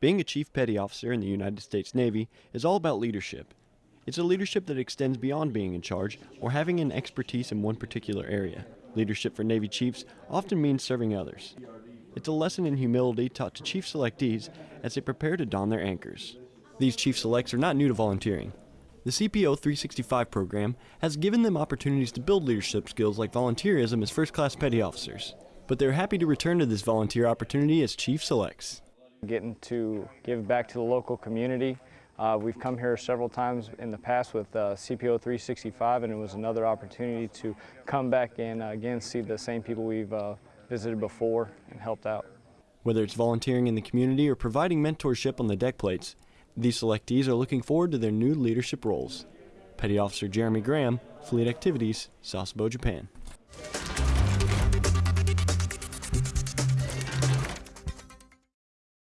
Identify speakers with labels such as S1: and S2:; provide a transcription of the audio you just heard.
S1: Being a Chief Petty Officer in the United States Navy is all about leadership. It's a leadership that extends beyond being in charge or having an expertise in one particular area. Leadership for Navy chiefs often means serving others. It's a lesson in humility taught to chief selectees as they prepare to don their anchors. These chief selects are not new to volunteering. The CPO 365 program has given them opportunities to build leadership skills like volunteerism as first class petty officers. But they're happy to return to this volunteer opportunity as chief selects.
S2: Getting to give back to the local community. Uh, we've come here several times in the past with uh, CPO 365 and it was another opportunity to come back and uh, again see the same people we've uh, visited before and helped out.
S1: Whether it's volunteering in the community or providing mentorship on the deck plates, these selectees are looking forward to their new leadership roles. Petty Officer Jeremy Graham, Fleet Activities, Sasebo, Japan.